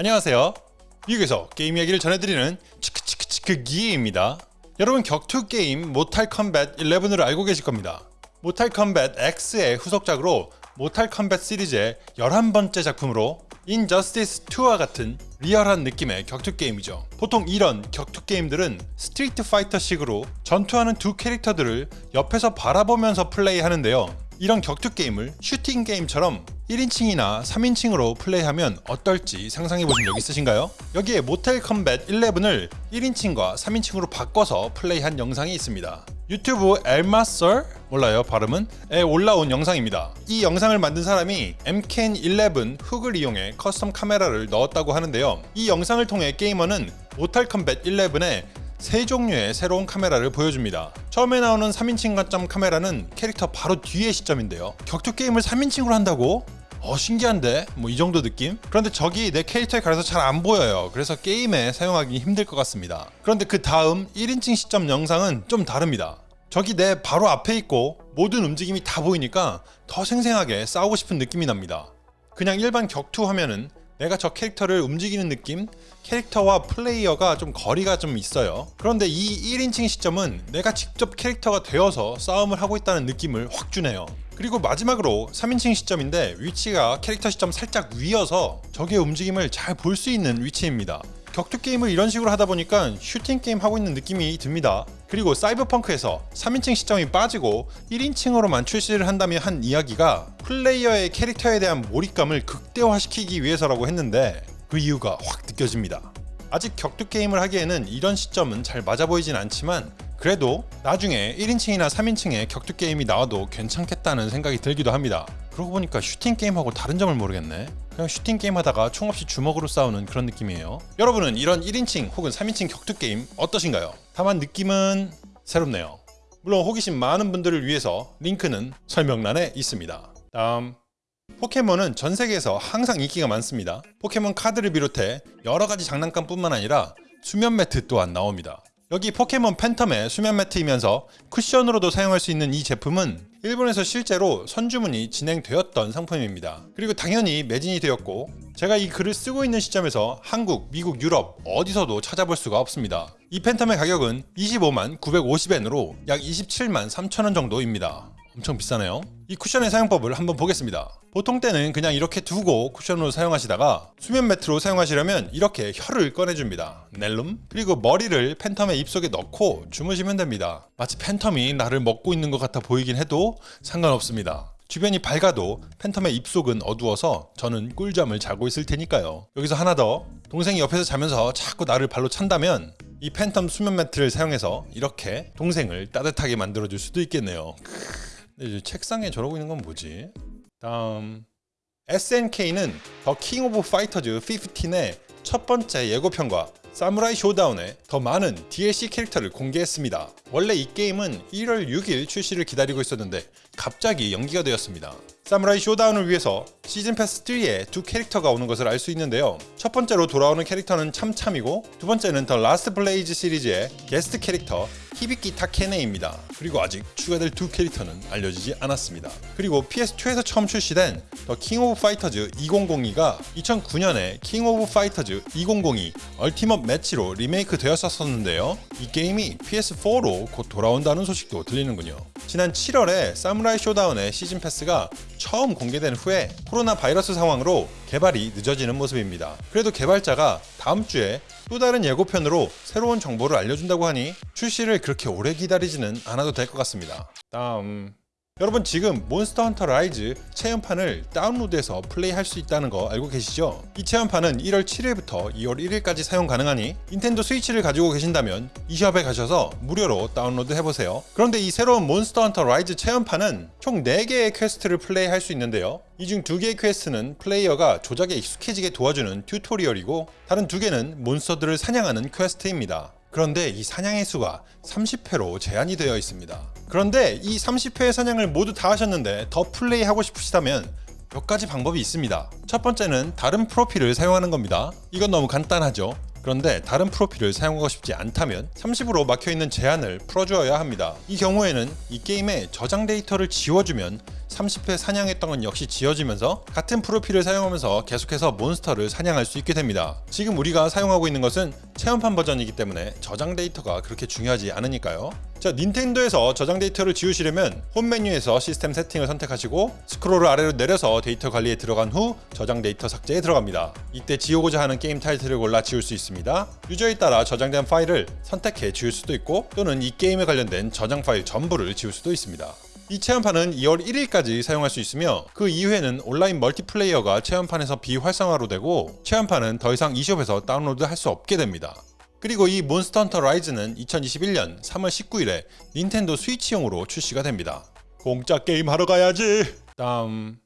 안녕하세요. 미국에서 게임 이야기를 전해드리는 치크치크치크 기입니다. 여러분 격투 게임 Mortal Kombat 11을 알고 계실 겁니다. Mortal Kombat X의 후속작으로 Mortal Kombat 시리즈의 11번째 작품으로 Injustice 2와 같은 리얼한 느낌의 격투 게임이죠. 보통 이런 격투 게임들은 Street Fighter식으로 전투하는 두 캐릭터들을 옆에서 바라보면서 플레이하는데요. 이런 격투 게임을 슈팅 게임처럼 1인칭이나 3인칭으로 플레이하면 어떨지 상상해 보신 적 있으신가요? 여기에 Mortal Kombat 11을 1인칭과 3인칭으로 바꿔서 플레이한 영상이 있습니다. 유튜브 엘마썰 몰라요 발음은 에 올라온 영상입니다. 이 영상을 만든 사람이 MK11 hook을 이용해 custom 카메라를 넣었다고 하는데요. 이 영상을 통해 게이머는 Mortal Kombat 11의 세 종류의 새로운 카메라를 보여줍니다. 처음에 나오는 3인칭 관점 카메라는 캐릭터 바로 뒤의 시점인데요. 격투 게임을 3인칭으로 한다고? 어 신기한데? 뭐 이 정도 느낌? 그런데 저기 내 캐릭터에 가려서 잘 안 보여요. 그래서 게임에 사용하기 힘들 것 같습니다. 그런데 그 다음 1인칭 시점 영상은 좀 다릅니다. 저기 내 바로 앞에 있고 모든 움직임이 다 보이니까 더 생생하게 싸우고 싶은 느낌이 납니다. 그냥 일반 격투 하면은 내가 저 캐릭터를 움직이는 느낌? 캐릭터와 플레이어가 좀 거리가 좀 있어요. 그런데 이 1인칭 시점은 내가 직접 캐릭터가 되어서 싸움을 하고 있다는 느낌을 확 주네요. 그리고 마지막으로 3인칭 시점인데 위치가 캐릭터 시점 살짝 위여서 적의 움직임을 잘 볼 수 있는 위치입니다. 격투 게임을 이런 식으로 하다 보니까 슈팅 게임 하고 있는 느낌이 듭니다. 그리고 사이버펑크에서 3인칭 시점이 빠지고 1인칭으로만 출시를 한다며 한 이야기가 플레이어의 캐릭터에 대한 몰입감을 극대화시키기 위해서라고 했는데 그 이유가 확 느껴집니다. 아직 격투 게임을 하기에는 이런 시점은 잘 맞아 보이진 않지만 그래도 나중에 1인칭이나 3인칭의 격투 게임이 나와도 괜찮겠다는 생각이 들기도 합니다. 그러고 보니까 슈팅 게임하고 다른 점을 모르겠네. 그냥 슈팅 게임 하다가 총 없이 주먹으로 싸우는 그런 느낌이에요. 여러분은 이런 1인칭 혹은 3인칭 격투 게임 어떠신가요? 다만 느낌은 새롭네요. 물론 호기심 많은 분들을 위해서 링크는 설명란에 있습니다. 다음 포켓몬은 전 세계에서 항상 인기가 많습니다. 포켓몬 카드를 비롯해 여러 가지 장난감 뿐만 아니라 수면 매트 또한 나옵니다. 여기 포켓몬 팬텀의 수면 매트이면서 쿠션으로도 사용할 수 있는 이 제품은 일본에서 실제로 선주문이 진행되었던 상품입니다. 그리고 당연히 매진이 되었고 제가 이 글을 쓰고 있는 시점에서 한국, 미국, 유럽 어디서도 찾아볼 수가 없습니다. 이 팬텀의 가격은 25만 950엔으로 약 27만 3천원 정도입니다. 엄청 비싸네요. 이 쿠션의 사용법을 한번 보겠습니다. 보통 때는 그냥 이렇게 두고 쿠션으로 사용하시다가 수면 매트로 사용하시려면 이렇게 혀를 꺼내줍니다. 넬름 그리고 머리를 팬텀의 입속에 넣고 주무시면 됩니다. 마치 팬텀이 나를 먹고 있는 것 같아 보이긴 해도 상관없습니다. 주변이 밝아도 팬텀의 입속은 어두워서 저는 꿀잠을 자고 있을 테니까요. 여기서 하나 더 동생이 옆에서 자면서 자꾸 나를 발로 찬다면 이 팬텀 수면 매트를 사용해서 이렇게 동생을 따뜻하게 만들어줄 수도 있겠네요. 근데 책상에 저러고 있는 건 뭐지? 다음 SNK는 더 킹 오브 파이터즈 15의 첫 번째 예고편과 사무라이 쇼다운에 더 많은 DLC 캐릭터를 공개했습니다. 원래 이 게임은 1월 6일 출시를 기다리고 있었는데 갑자기 연기가 되었습니다. 사무라이 쇼다운을 위해서 시즌 패스 3에 두 캐릭터가 오는 것을 알 수 있는데요. 첫 번째로 돌아오는 캐릭터는 참참이고 두 번째는 더 라스트 블레이드 시리즈의 게스트 캐릭터 히비키 타카네입니다. 그리고 아직 추가될 두 캐릭터는 알려지지 않았습니다. 그리고 PS2에서 처음 출시된 더 킹 오브 파이터즈 2002가 2009년에 킹 오브 파이터즈 2002 얼티밋 매치로 리메이크 되었었는데요. 이 게임이 PS4로 곧 돌아온다는 소식도 들리는군요. 지난 7월에 사무라이 쇼다운의 시즌 패스가 처음 공개된 후에 코로나 바이러스 상황으로 개발이 늦어지는 모습입니다. 그래도 개발자가 다음 주에 또 다른 예고편으로 새로운 정보를 알려준다고 하니 출시를 그렇게 오래 기다리지는 않아도 될 것 같습니다. 다음 여러분 지금 몬스터 헌터 라이즈 체험판을 다운로드해서 플레이할 수 있다는 거 알고 계시죠? 이 체험판은 1월 7일부터 2월 1일까지 사용 가능하니 닌텐도 스위치를 가지고 계신다면 eShop에 가셔서 무료로 다운로드 해보세요. 그런데 이 새로운 몬스터 헌터 라이즈 체험판은 총 4개의 quest를 플레이할 수 있는데요. 이중 2개의 quest는 플레이어가 조작에 익숙해지게 도와주는 tutorial이고 다른 2개는 몬스터들을 사냥하는 quest입니다. 그런데 이 사냥의 수가 30회로 제한이 되어 있습니다. 그런데 이 30회의 사냥을 모두 다 하셨는데 더 플레이하고 싶으시다면 몇 가지 방법이 있습니다. 첫 번째는 다른 프로필을 사용하는 겁니다. 이건 너무 간단하죠. 그런데 다른 프로필을 사용하고 싶지 않다면 30으로 막혀있는 제한을 풀어주어야 합니다. 이 경우에는 이 게임의 저장 데이터를 지워주면 30회 사냥했던 건 역시 지워지면서 같은 프로필을 사용하면서 계속해서 몬스터를 사냥할 수 있게 됩니다. 지금 우리가 사용하고 있는 것은 체험판 버전이기 때문에 저장 데이터가 그렇게 중요하지 않으니까요. 자, 닌텐도에서 저장 데이터를 지우시려면 홈 메뉴에서 시스템 세팅을 선택하시고 스크롤을 아래로 내려서 데이터 관리에 들어간 후 저장 데이터 삭제에 들어갑니다. 이때 지우고자 하는 게임 타이틀을 골라 지울 수 있습니다. 유저에 따라 저장된 파일을 선택해 지울 수도 있고 또는 이 게임에 관련된 저장 파일 전부를 지울 수도 있습니다. 이 체험판은 2월 1일까지 사용할 수 있으며 그 이후에는 온라인 multiplayer가 체험판에서 비활성화로 되고 체험판은 더 이상 eShop에서 다운로드 할 수 없게 됩니다. 그리고 이 몬스터 헌터 라이즈는 2021년 3월 19일에 닌텐도 스위치용으로 출시가 됩니다. 공짜 게임 하러 가야지. 다음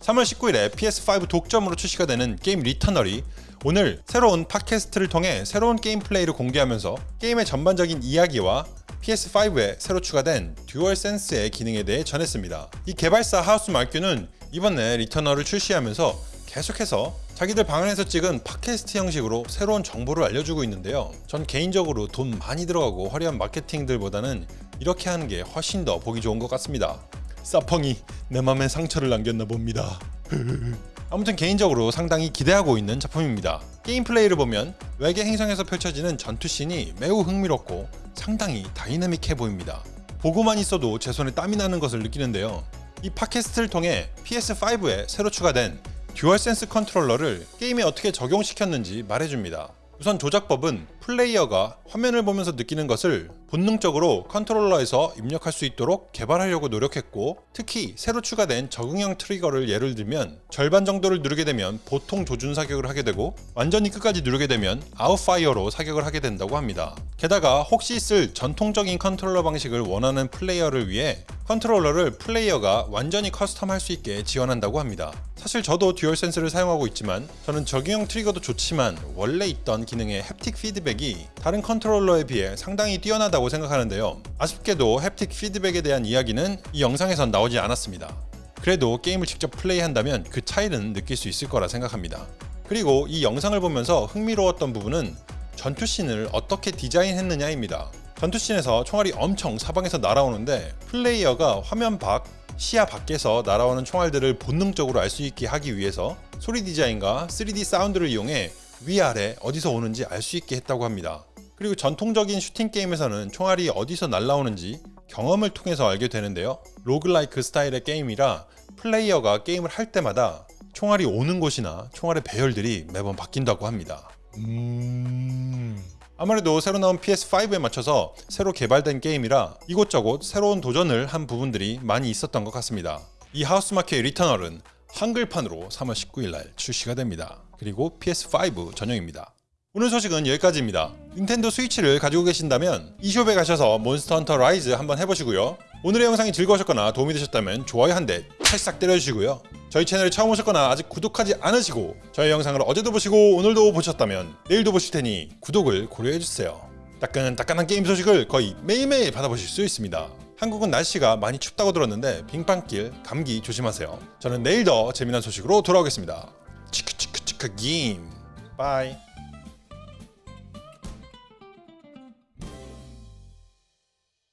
3월 19일에 PS5 독점으로 출시가 되는 게임 리터널이 오늘 새로운 팟캐스트를 통해 새로운 게임 플레이를 공개하면서 게임의 전반적인 이야기와 PS5에 새로 추가된 듀얼 센스의 기능에 대해 전했습니다. 이 개발사 하우스 마큐는 이번에 리터널을 출시하면서 계속해서 자기들 방안에서 찍은 팟캐스트 형식으로 새로운 정보를 알려주고 있는데요. 전 개인적으로 돈 많이 들어가고 화려한 마케팅들보다는 이렇게 하는 게 훨씬 더 보기 좋은 것 같습니다. 사펑이 내 맘에 상처를 남겼나 봅니다. 아무튼 개인적으로 상당히 기대하고 있는 작품입니다. 게임 플레이를 보면 외계 행성에서 펼쳐지는 전투씬이 매우 흥미롭고 상당히 다이내믹해 보입니다. 보고만 있어도 제 손에 땀이 나는 것을 느끼는데요. 이 팟캐스트를 통해 PS5에 새로 추가된 듀얼센스 컨트롤러를 게임에 어떻게 적용시켰는지 말해줍니다. 우선 조작법은 플레이어가 화면을 보면서 느끼는 것을 본능적으로 컨트롤러에서 입력할 수 있도록 개발하려고 노력했고 특히 새로 추가된 적응형 트리거를 예를 들면 절반 정도를 누르게 되면 보통 조준 사격을 하게 되고 완전히 끝까지 누르게 되면 아웃파이어로 사격을 하게 된다고 합니다. 게다가 혹시 쓸 전통적인 컨트롤러 방식을 원하는 플레이어를 위해 컨트롤러를 플레이어가 완전히 custom할 수 있게 지원한다고 합니다. 사실 저도 듀얼 센스를 사용하고 있지만 저는 적용형 트리거도 좋지만 원래 있던 기능의 haptic 피드백이 다른 컨트롤러에 비해 상당히 뛰어나다고 생각하는데요. 아쉽게도 haptic 피드백에 대한 이야기는 이 영상에선 나오지 않았습니다. 그래도 게임을 직접 플레이한다면 그 차이는 느낄 수 있을 거라 생각합니다. 그리고 이 영상을 보면서 흥미로웠던 부분은 전투씬을 어떻게 디자인했느냐입니다. 전투씬에서 총알이 엄청 사방에서 날아오는데 플레이어가 화면 밖, 시야 밖에서 날아오는 총알들을 본능적으로 알 수 있게 하기 위해서 소리 디자인과 3D 사운드를 이용해 위아래 어디서 오는지 알 수 있게 했다고 합니다. 그리고 전통적인 슈팅 게임에서는 총알이 어디서 날라오는지 경험을 통해서 알게 되는데요. 로글라이크 스타일의 게임이라 플레이어가 게임을 할 때마다 총알이 오는 곳이나 총알의 배열들이 매번 바뀐다고 합니다. 음... 아무래도 새로 나온 PS5에 맞춰서 새로 개발된 게임이라 이곳저곳 새로운 도전을 한 부분들이 많이 있었던 것 같습니다. 이 Housemarque Returnal은 한글판으로 3월 19일 날 출시가 됩니다. 그리고 PS5 전용입니다. 오늘 소식은 여기까지입니다. Nintendo Switch를 가지고 계신다면 eShop에 가셔서 Monster Hunter Rise 한번 해보시고요. 오늘의 영상이 즐거우셨거나 도움이 되셨다면 좋아요 한 대 찰싹 때려주시고요. 저희 채널에 처음 오셨거나 아직 구독하지 않으시고 저희 영상을 어제도 보시고 오늘도 보셨다면 내일도 보실 테니 구독을 고려해주세요. 따끈따끈한 게임 소식을 거의 매일매일 받아보실 수 있습니다. 한국은 날씨가 많이 춥다고 들었는데 빙판길 감기 조심하세요. 저는 내일 더 재미난 소식으로 돌아오겠습니다. 치크치크치크 게임. Bye.